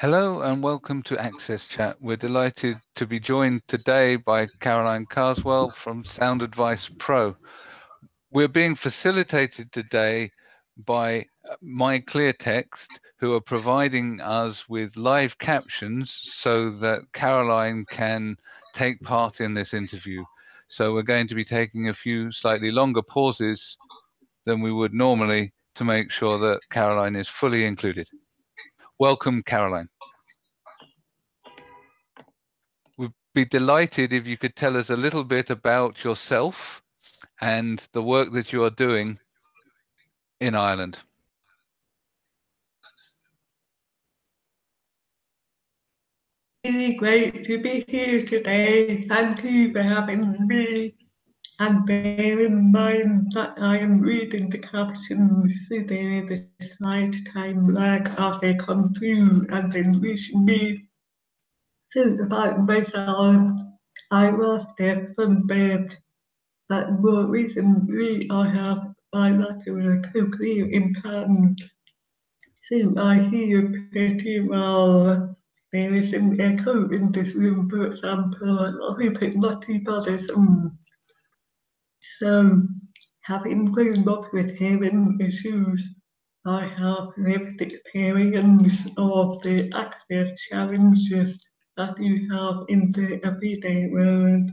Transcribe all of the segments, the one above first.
Hello and welcome to Access Chat. We're delighted to be joined today by Caroline Carswell from Sound Advice Pro. We're being facilitated today by MyClearText, who are providing us with live captions so that Caroline can take part in this interview. So we're going to be taking a few slightly longer pauses than we would normally to make sure that Caroline is fully included. Welcome, Caroline. We'd be delighted if you could tell us a little bit about yourself and the work that you are doing in Ireland. Really great to be here today. Thank you for having me. And bear in mind that I am reading the captions is a slight time lag as they come through and then reach me. So about myself, I was deaf from birth, but more recently I have bilateral cochlear implant. So I hear pretty well. There is an echo in this room, for example, I hope it's not too bothersome. So, having grown up with hearing issues, I have lived experience of the access challenges that you have in the everyday world.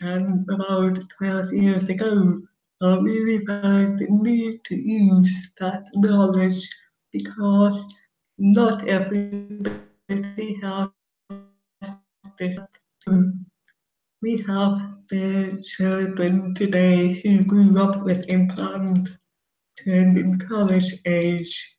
And about 12 years ago, I really felt the need to use that knowledge because not everybody has this. We have the children today who grew up with implant turned in college age.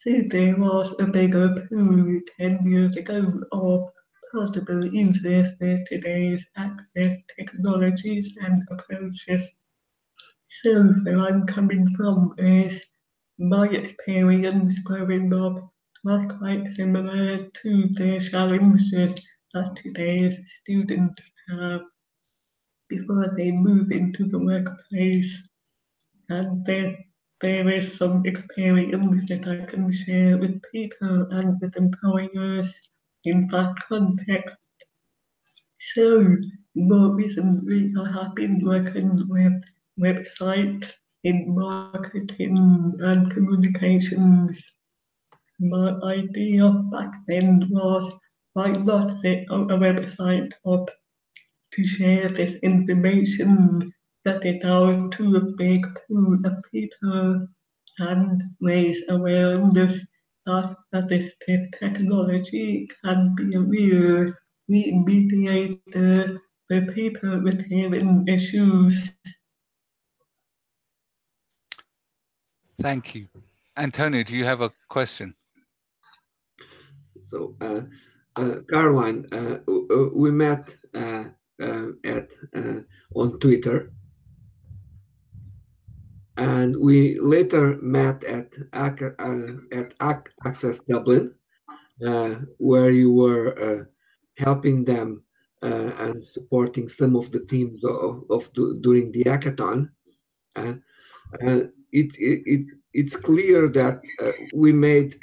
So there was a bigger pool 10 years ago of possible for today's access technologies and approaches. So where I'm coming from is my experience growing up was quite similar to the challenges that today's students have before they move into the workplace. And there, there is some experience that I can share with people and with employers in that context. So, more recently, I have been working with websites in marketing and communications. My idea back then was why not set a website up to share this information, get it out to a big pool of people and raise awareness that assistive technology can be a real mediator for people with hearing issues. Thank you. Antonio, do you have a question? So, uh, Caroline, uh, we met uh, uh, at uh, on Twitter, and we later met at at Access Dublin, where you were helping them and supporting some of the teams of, of during the hackathon. and it, it, it, it's clear that uh, we made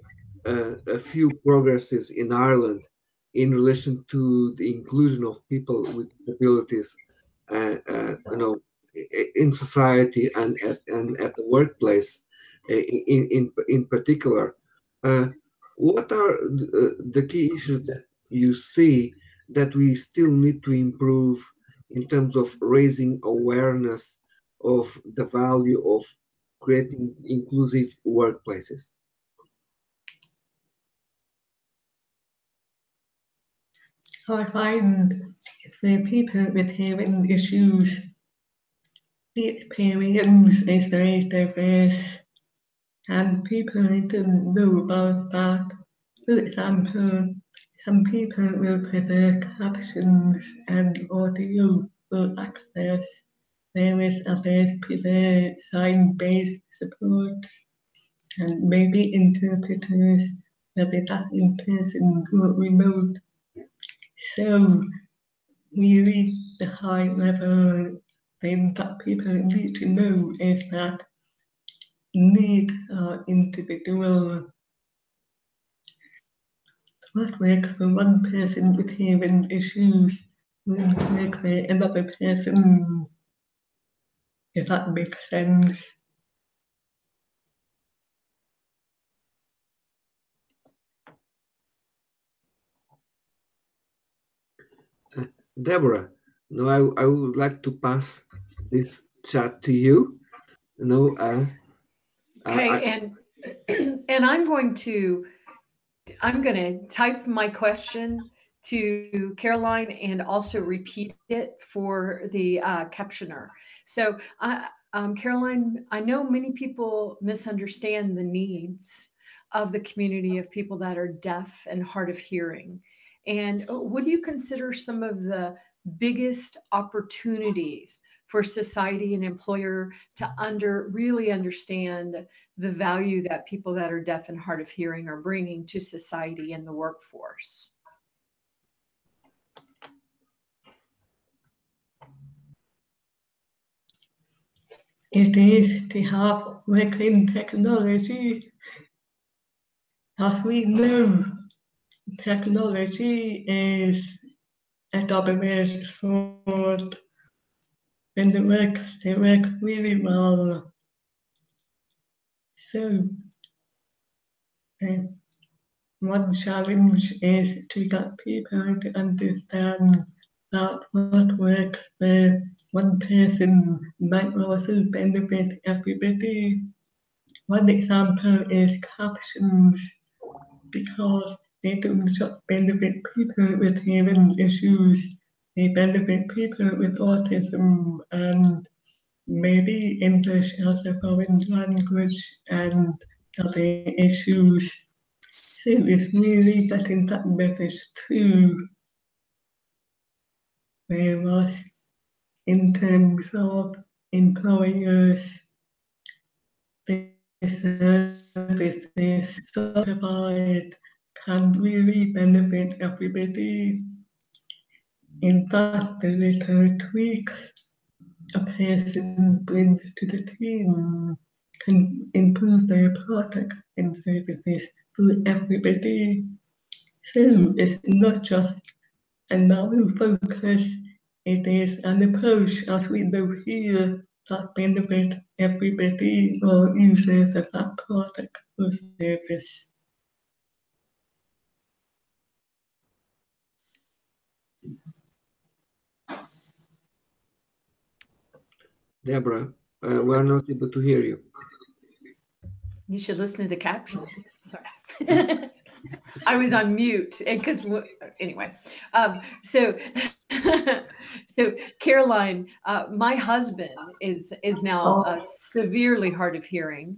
uh, a few progresses in Ireland in relation to the inclusion of people with disabilities, uh, uh, you know, in society and at and at the workplace, uh, in in in particular. Uh, what are the, the key issues that you see that we still need to improve in terms of raising awareness of the value of creating inclusive workplaces? I find for people with hearing issues, the experience is very diverse and people to know about that. For example, some people will prefer captions and audio for access, whereas others prefer sign-based support. And maybe interpreters, whether that's in person or remote so really the high level thing that people need to know is that need uh, individual what works for one person with hearing issues won't work for another person, if that makes sense. Deborah, now I, I would like to pass this chat to you. No, uh, Okay, I, and and I'm going to I'm going to type my question to Caroline and also repeat it for the uh, captioner. So, uh, um, Caroline, I know many people misunderstand the needs of the community of people that are deaf and hard of hearing. And uh, would you consider some of the biggest opportunities for society and employer to under really understand the value that people that are deaf and hard of hearing are bringing to society and the workforce. It is to have working technology. As we know, technology is a double-edged sword and works, it works really well. So, um, one challenge is to get people to understand that what works for one person might also benefit everybody. One example is captions, because they don't benefit people with hearing issues, they benefit people with autism and maybe English as a foreign language and other issues. So it's really getting that message through. Whereas in terms of employers, the services provide can really benefit everybody. In fact, the little tweaks a person brings to the team. Can improve their product and services for everybody. So it's not just a narrow focus, it is an approach as we know here. That benefits everybody or users of that product or service. Deborah, uh, we're not able to hear you. You should listen to the captions. Sorry. I was on mute because anyway. Um, so, so Caroline, uh, my husband is is now uh, severely hard of hearing,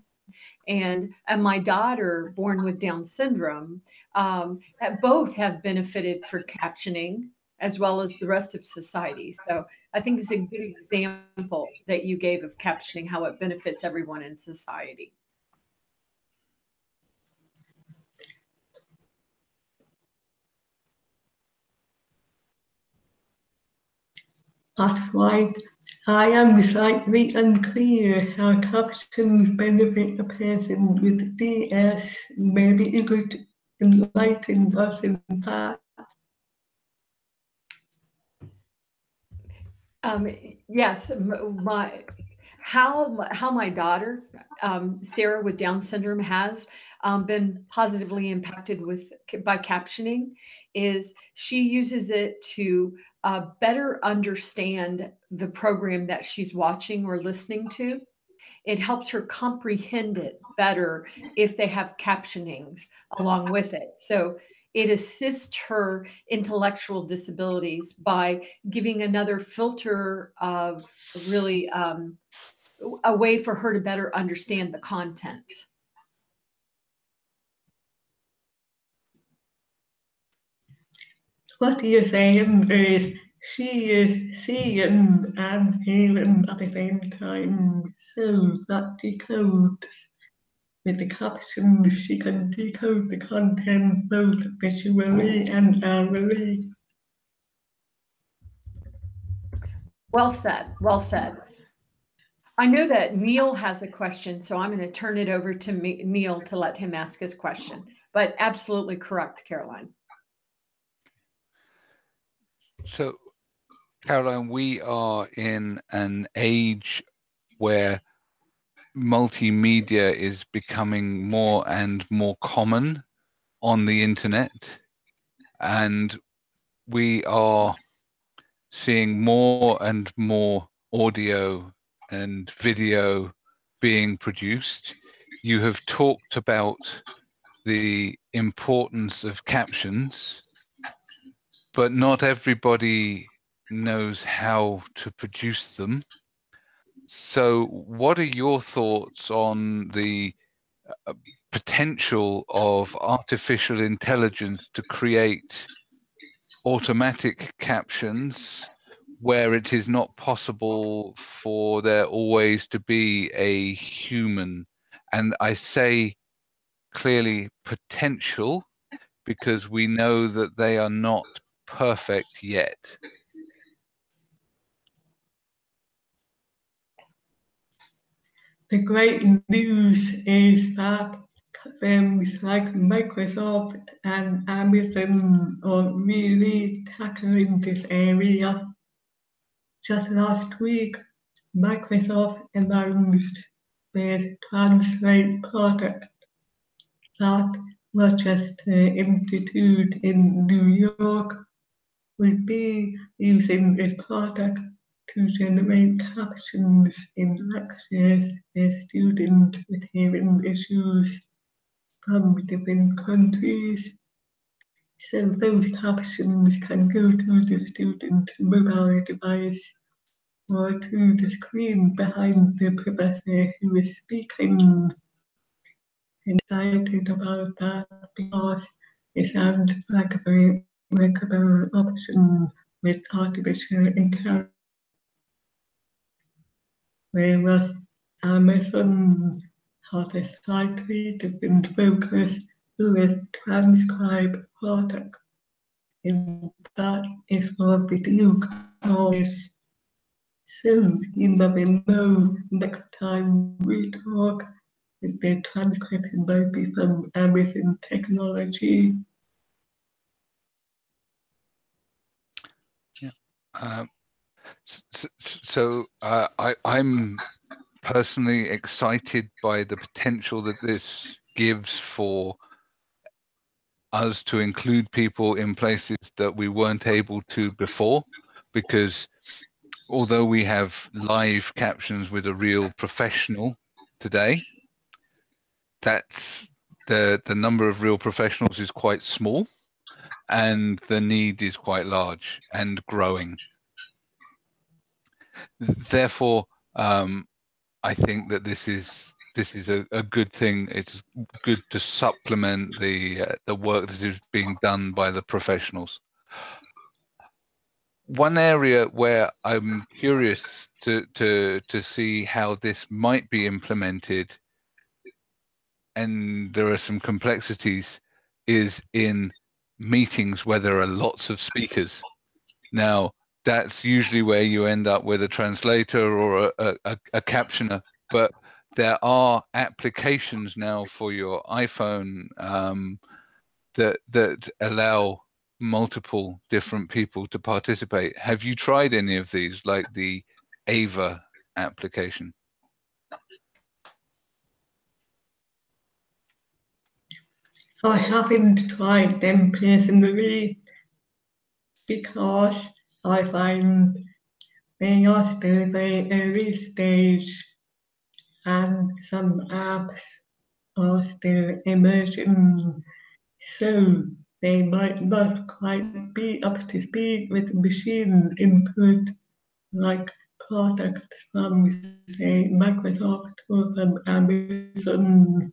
and and my daughter, born with Down syndrome, um, both have benefited for captioning as well as the rest of society. So I think it's a good example that you gave of captioning how it benefits everyone in society. That's right. I am slightly unclear how captions benefit a person with DS. Maybe you could enlighten us in that. Um, yes, my how how my daughter um, Sarah with Down syndrome has um, been positively impacted with by captioning is she uses it to uh, better understand the program that she's watching or listening to. It helps her comprehend it better if they have captionings along with it. So it assists her intellectual disabilities by giving another filter of really um, a way for her to better understand the content. What you're saying is she is seeing and hearing at the same time, so that decodes with the captions, she can decode the content both visually and orally. Well said. Well said. I know that Neil has a question, so I'm going to turn it over to me, Neil to let him ask his question. But absolutely correct, Caroline. So, Caroline, we are in an age where multimedia is becoming more and more common on the internet and we are seeing more and more audio and video being produced. You have talked about the importance of captions, but not everybody knows how to produce them. So, what are your thoughts on the uh, potential of artificial intelligence to create automatic captions where it is not possible for there always to be a human. And I say clearly potential because we know that they are not perfect yet. The great news is that firms like Microsoft and Amazon are really tackling this area. Just last week, Microsoft announced their Translate product that Rochester Institute in New York will be using this product to generate captions in lectures for students with hearing issues from different countries. So those captions can go to the student's mobile device or to the screen behind the professor who is speaking. Excited about that because it sounds like a very workable option with artificial intelligence. Whereas Amazon has a slightly different focus with transcribe product. And that is for video calls. So you never know next time we talk if the transcription might be from Amazon technology. Yeah. Uh, so, uh, I, I'm personally excited by the potential that this gives for us to include people in places that we weren't able to before because although we have live captions with a real professional today that's the the number of real professionals is quite small and the need is quite large and growing therefore um, I think that this is this is a, a good thing. It's good to supplement the uh, the work that is being done by the professionals. One area where I'm curious to to to see how this might be implemented, and there are some complexities, is in meetings where there are lots of speakers. Now, that's usually where you end up with a translator or a, a, a captioner. But there are applications now for your iPhone um, that that allow multiple different people to participate. Have you tried any of these, like the Ava application? I haven't tried them personally because I find they are still very early stage and some apps are still emerging. So they might not quite be up to speed with machine input like products from say Microsoft or from Amazon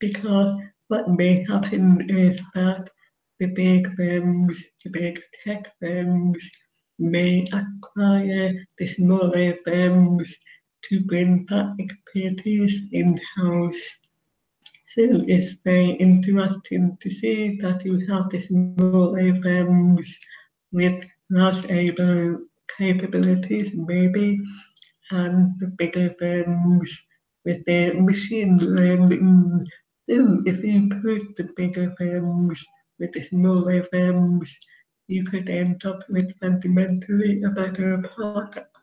because what may happen is that the big firms, the big tech firms may acquire the smaller firms to bring that expertise in-house. So it's very interesting to see that you have the smaller firms with less able capabilities maybe, and the bigger firms with their machine learning. So if you put the bigger firms with the smaller firms you could end up with fundamentally a better product.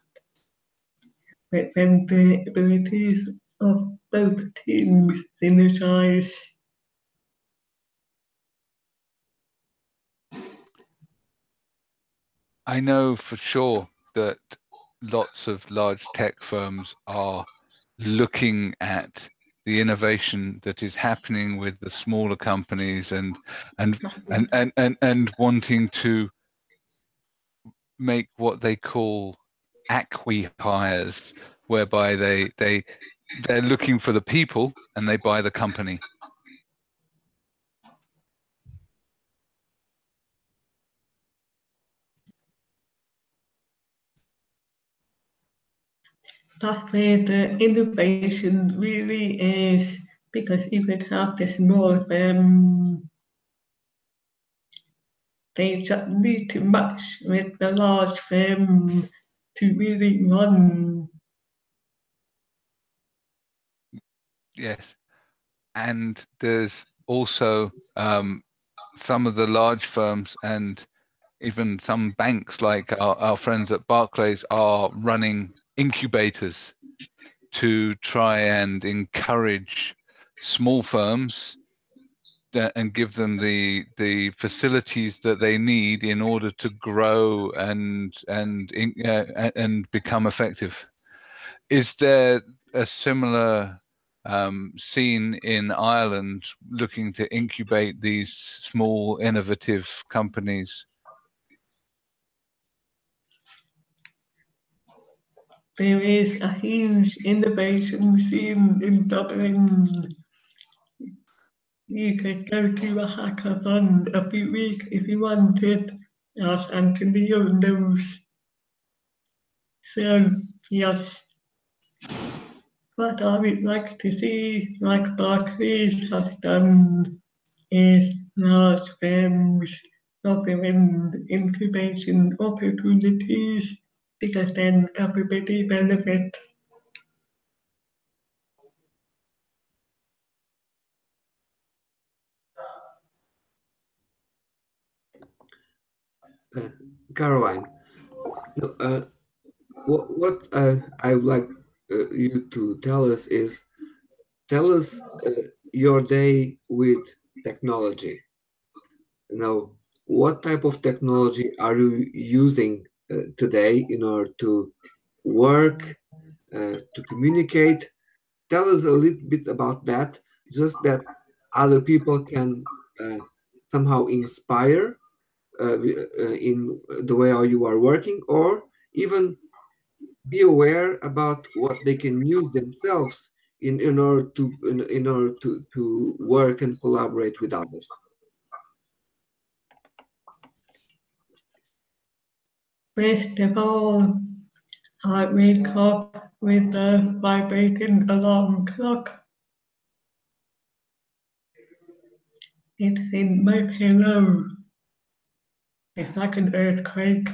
But when the abilities of both teams synergize, I know for sure that lots of large tech firms are looking at the innovation that is happening with the smaller companies and and and and and, and wanting to make what they call acqui-hires whereby they they they're looking for the people and they buy the company where the innovation really is because you could have the small firm they just need to match with the large firm to really run. yes and there's also um, some of the large firms and even some banks like our, our friends at barclays are running incubators to try and encourage small firms and give them the the facilities that they need in order to grow and and uh, and become effective. Is there a similar um, scene in Ireland looking to incubate these small innovative companies? There is a huge innovation scene in Dublin. You could go to a hackathon every week if you wanted, as Antonio knows. So, yes. What I would like to see, like Barclays has done, is large firms offering incubation opportunities because then everybody benefits. Uh, Caroline, uh, what, what uh, I would like uh, you to tell us is tell us uh, your day with technology. Now, what type of technology are you using today in order to work, uh, to communicate? Tell us a little bit about that, just that other people can uh, somehow inspire uh, uh, in the way how you are working, or even be aware about what they can use themselves in, in order to in, in order to, to work and collaborate with others. All, I wake up with a vibrating alarm clock. It's in my pillow. It's like an earthquake.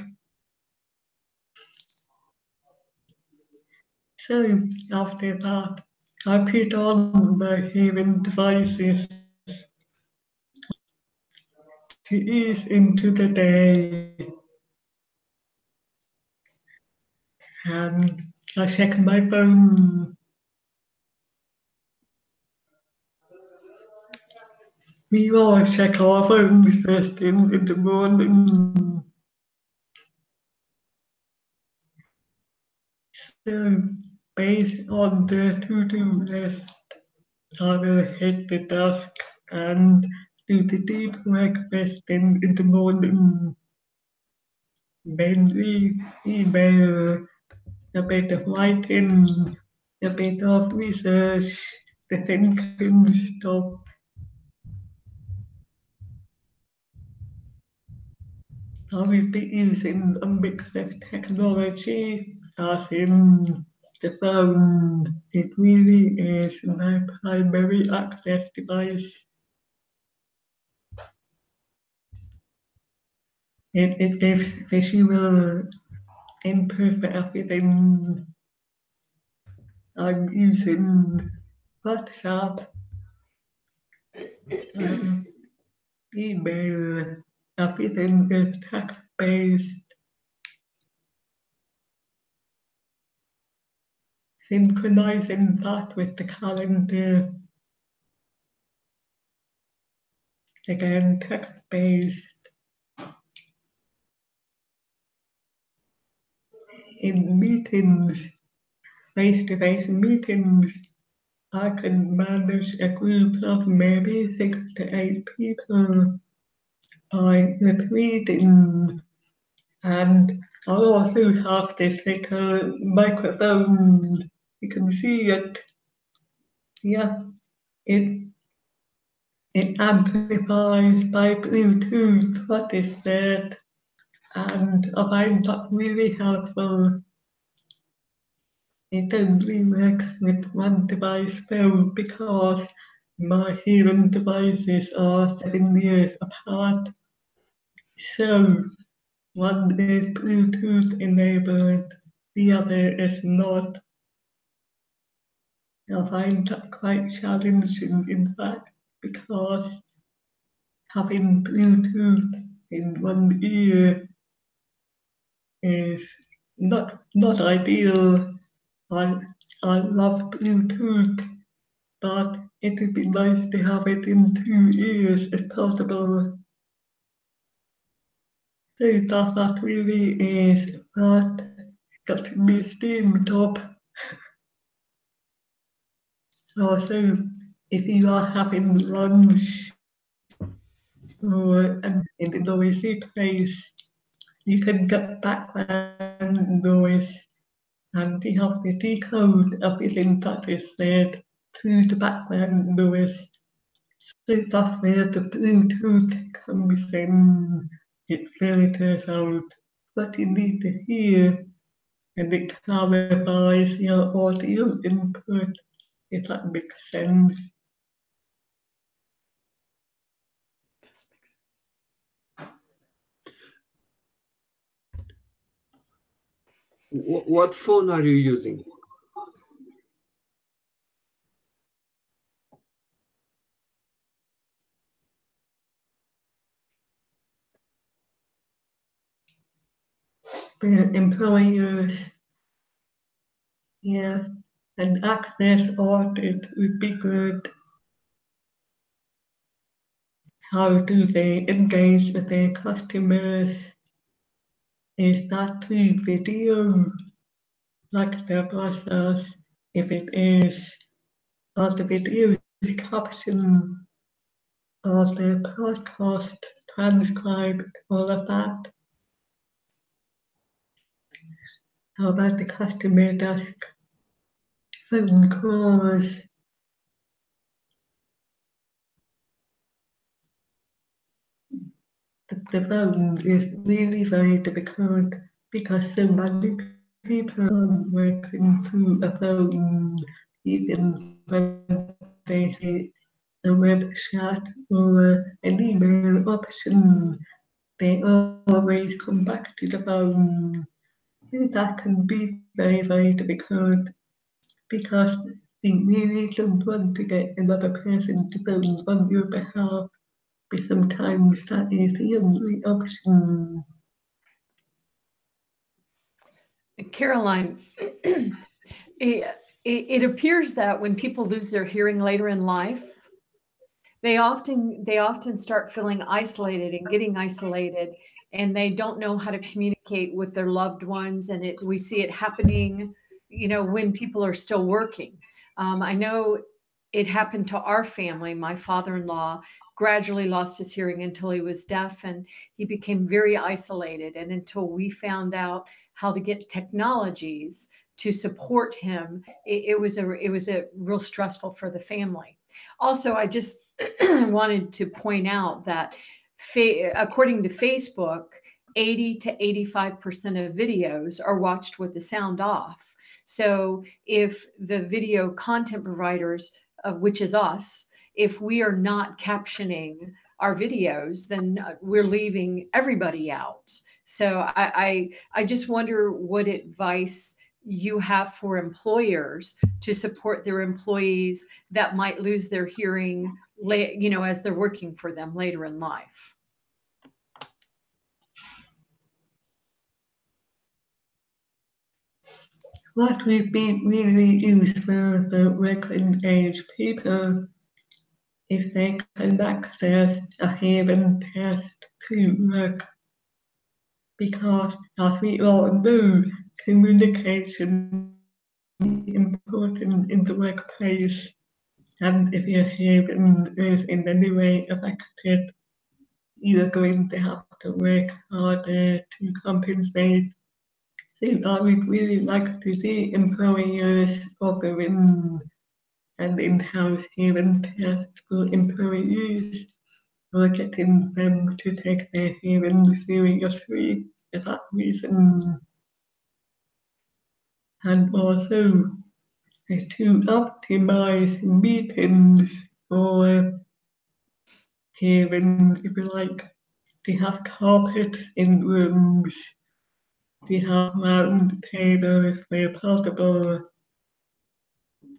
So after that, I put on my hearing devices to ease into the day. Um, and I check my phone. We all check our phones first thing in the morning. So based on the to-do list, I will hit the desk and do the deep work first thing in the morning. Mainly email, a bit of writing, a bit of research, the thinking stuff. I will be using a mix of technology, as in the phone. It really is my primary access device. It, it gives visual for everything. I'm using WhatsApp, um, email, everything is text-based. Synchronizing that with the calendar. Again, text-based. In meetings, face-to-face meetings, I can manage a group of maybe six to eight people. By repeating and I also have this little microphone. You can see it. Yeah, it it amplifies by Bluetooth. What is said, and I find that really helpful. It only works with one device though because my hearing devices are seven years apart. So one is Bluetooth enabled, the other is not. I find that quite challenging, in fact, because having Bluetooth in one ear is not not ideal. I I love Bluetooth, but it would be nice to have it in two ears if possible. So that that really is what got me steamed up also, if you are having lunch or um, in a noisy place, you can get background noise and you have to decode everything that is said through the background noise. So that's where the Bluetooth comes in. It filters out what you need to hear and it clarifies your audio input if that makes sense. What phone are you using? employers, yeah, and access audit would be good. How do they engage with their customers? Is that the video, like the process? If it is, are the videos caption Are the podcast transcribed? All of that. How about the customer desk? phone calls? The, phone is really very difficult because so many people are working through a phone, even when they hit a web chat or an email option, they always come back to the phone. That can be very, very difficult because they really don't want to get another person to vote on your behalf, but sometimes that is the only option. Caroline, it, it appears that when people lose their hearing later in life, they often they often start feeling isolated and getting isolated and they don't know how to communicate with their loved ones and it we see it happening you know, when people are still working. Um, I know it happened to our family. My father in law gradually lost his hearing until he was deaf and he became very isolated. And until we found out how to get technologies to support him, it, it was a it was a real stressful for the family. Also, I just wanted to point out that according to Facebook, 80 to 85% of videos are watched with the sound off. So if the video content providers, uh, which is us, if we are not captioning our videos, then uh, we're leaving everybody out. So I, I, I just wonder what advice you have for employers to support their employees that might lose their hearing, you know, as they're working for them later in life. What we've been really used for the working age people if they can access a hearing test to work. Because as we all know, communication is important in the workplace. And if your hearing is in any way affected, you're going to have to work harder to compensate So I would really like to see employers offering an in-house hearing test for employees getting them to take their hearing seriously for that reason. And also to optimize meetings or hearing, if you like, to have carpet in rooms. We have round tables where possible.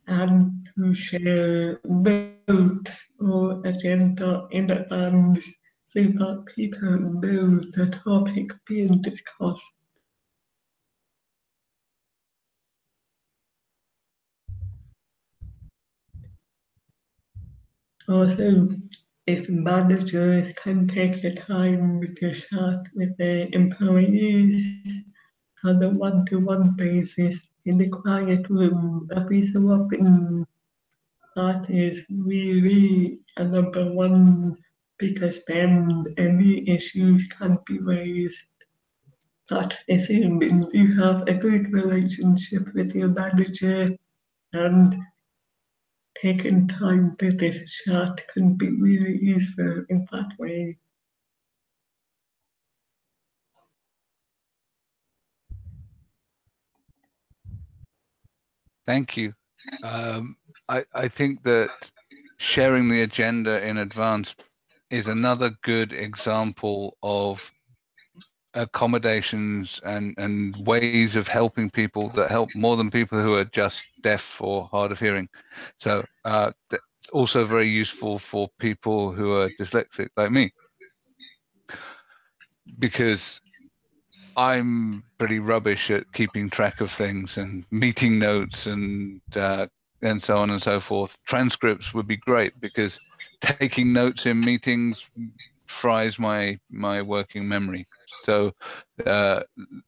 And share notes or agenda in advance so that people know the topic being discussed. Also, if managers can take the time to chat with their employees on a one-to-one basis in the quiet room every so often. That is really a number one because then any issues can be raised. That assuming you have a good relationship with your manager and taking time to this chat can be really useful in that way. Thank you. Um, I, I think that sharing the agenda in advance is another good example of accommodations and, and ways of helping people that help more than people who are just deaf or hard of hearing. So uh, also very useful for people who are dyslexic like me. Because I'm pretty rubbish at keeping track of things and meeting notes and uh, and so on and so forth. Transcripts would be great because taking notes in meetings fries my my working memory. So uh,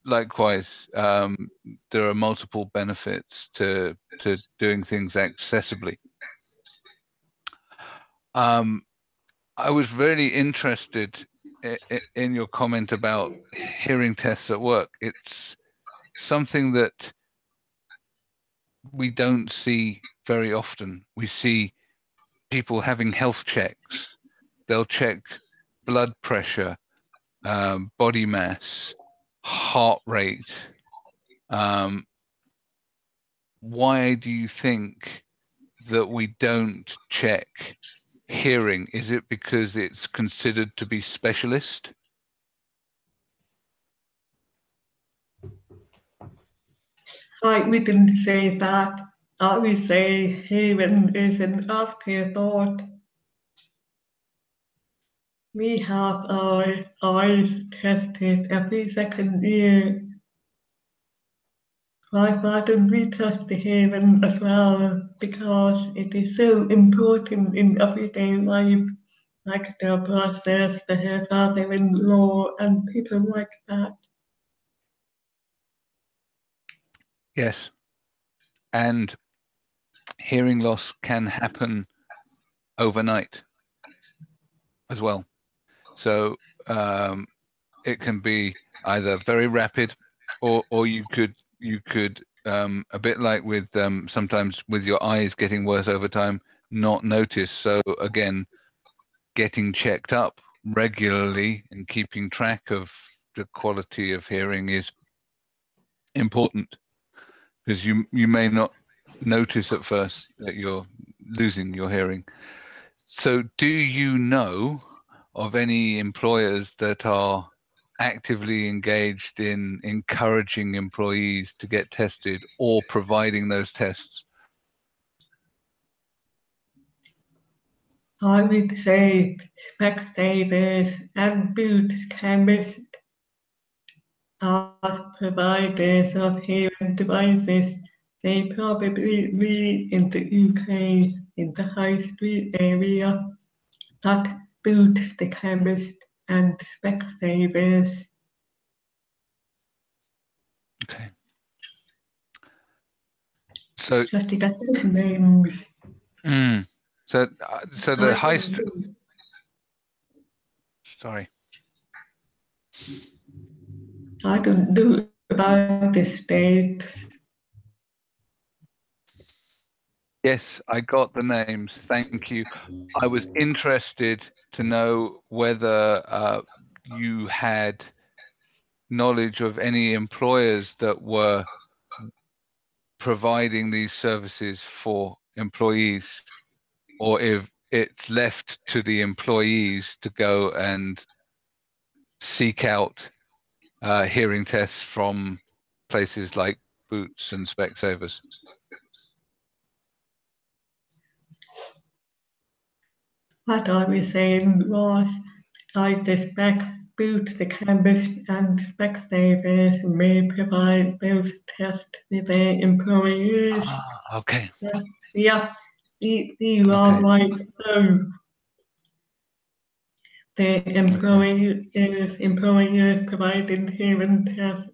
likewise, um, there are multiple benefits to to doing things accessibly. Um, I was really interested in your comment about hearing tests at work, it's something that we don't see very often. We see people having health checks. They'll check blood pressure, um, body mass, heart rate. Um, why do you think that we don't check hearing? Is it because it's considered to be specialist? I didn't say that. I would say hearing is an afterthought. We have our eyes tested every second year why don't we test the hearing as well because it is so important in everyday life, like the process, the hair in law, and people like that. Yes. And hearing loss can happen overnight as well. So um, it can be either very rapid or, or you could you could um, a bit like with um, sometimes with your eyes getting worse over time, not notice. So again, getting checked up regularly and keeping track of the quality of hearing is important because you you may not notice at first that you're losing your hearing. So do you know of any employers that are actively engaged in encouraging employees to get tested or providing those tests? I would say Specsavers and Boots chemists as providers of hearing devices, they probably live in the UK in the high street area that Boots the chemist and Specsavers. Okay. So, Just to get those names. mm, so, uh, so the high street. Sorry. I can know about the state. Yes, I got the names. Thank you. I was interested to know whether uh, you had knowledge of any employers that were providing these services for employees, or if it's left to the employees to go and seek out uh, hearing tests from places like Boots and Specsavers. What I was saying was, I suspect Boots the chemist and Specsavers may provide those tests to their employees. Ah, okay. Yeah, you, you are Okay. right. So the employers, employers providing hearing tests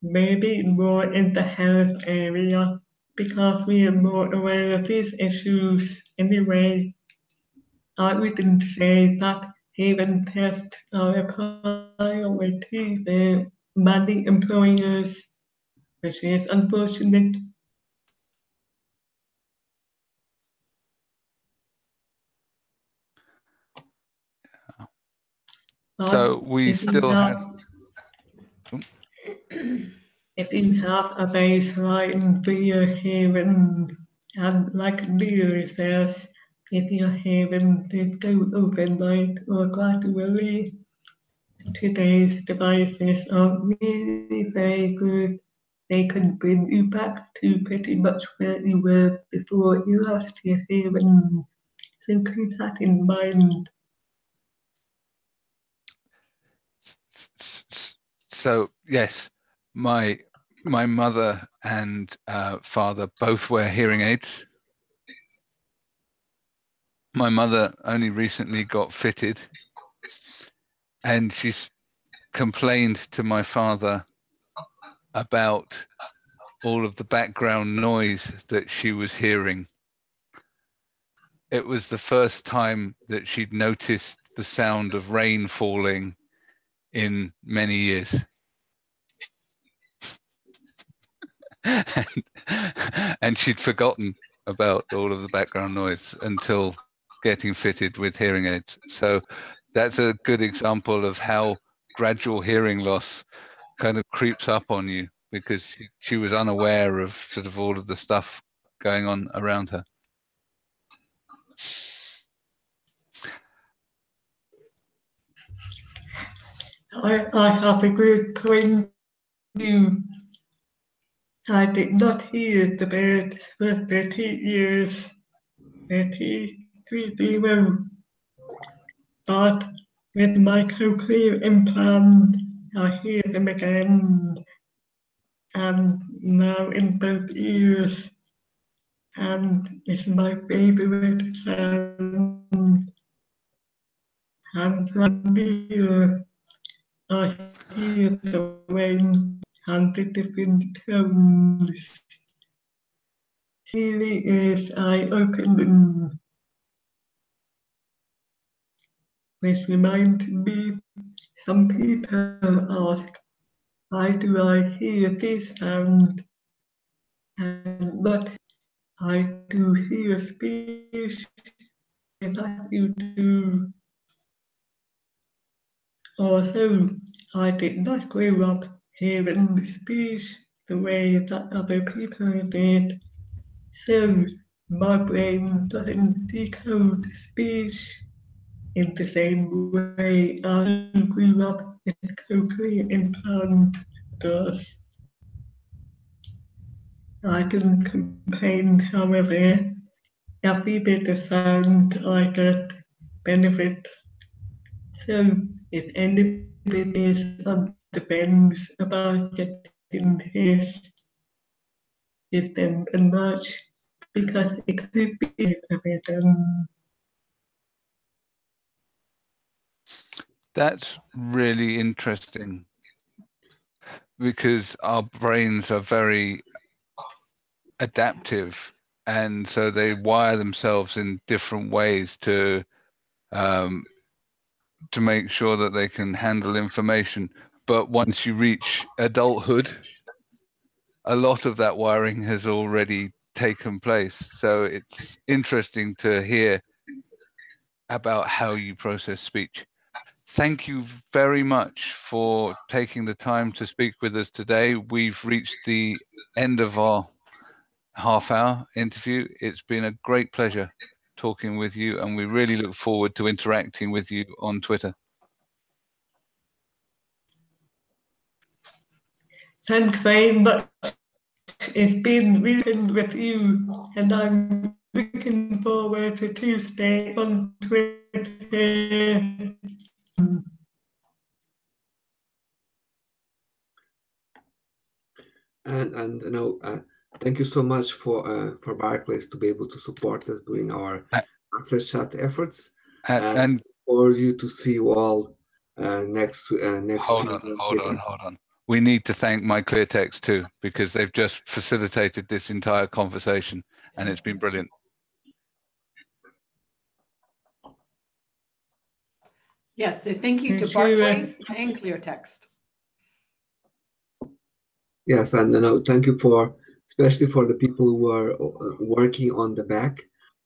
maybe more in the health area because we are more aware of these issues anyway. I wouldn't say that hearing tests are a priority for many employers, which is unfortunate. So we still have, if you have a baseline for your hearing, and like Neil says, if your hearing did go overnight or gradually, today's devices are really very good. They can bring you back to pretty much where you were before you lost your hearing. So keep that in mind. So yes, my my mother and uh, father both wear hearing aids. My mother only recently got fitted, and she's complained to my father about all of the background noise that she was hearing. It was the first time that she'd noticed the sound of rain falling in many years. and, she'd forgotten about all of the background noise until getting fitted with hearing aids. So that's a good example of how gradual hearing loss kind of creeps up on you because she, she was unaware of sort of all of the stuff going on around her. I, I have a good point too. I did not hear the birds for 30 years, 30, 30, but with my cochlear implant, I hear them again, and now in both ears, and it's my favorite sound. And from here, I hear the rain and tones. Really is eye-opening. This reminds me, some people ask, why do I hear this sound? And not, I do hear speech that you do. Also, I did not grow up hearing the speech the way that other people did. So my brain doesn't decode speech in the same way I grew up a cochlear implant does. I can complain, however, every bit of sound I get benefits. So if anybody is friends about getting this give them a nudge because it could be a. That's really interesting because our brains are very adaptive and so they wire themselves in different ways to um, to make sure that they can handle information but once you reach adulthood a lot of that wiring has already taken place so it's interesting to hear about how you process speech thank you very much for taking the time to speak with us today we've reached the end of our half hour interview. It's been a great pleasure talking with you, and we really look forward to interacting with you on Twitter. Thanks very much. It's been reading with you, and I'm looking forward to Tuesday on Twitter. And and you know, uh, thank you so much for uh, for Barclays to be able to support us during our uh, AXSChat efforts, and, and, and, for you to see you all uh, next uh, next. Hold on, hold on, hold on. We need to thank my MyClearText too because they've just facilitated this entire conversation, and it's been brilliant. Yes, so thank you to Barclays and ClearText. Yes, and you know, thank you for especially for the people who are uh, working on the back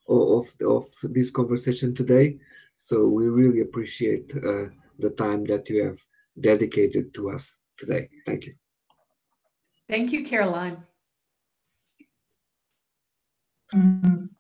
of, of this conversation today. So we really appreciate uh, the time that you have dedicated to us today. Thank you. Thank you, Caroline. Mm -hmm.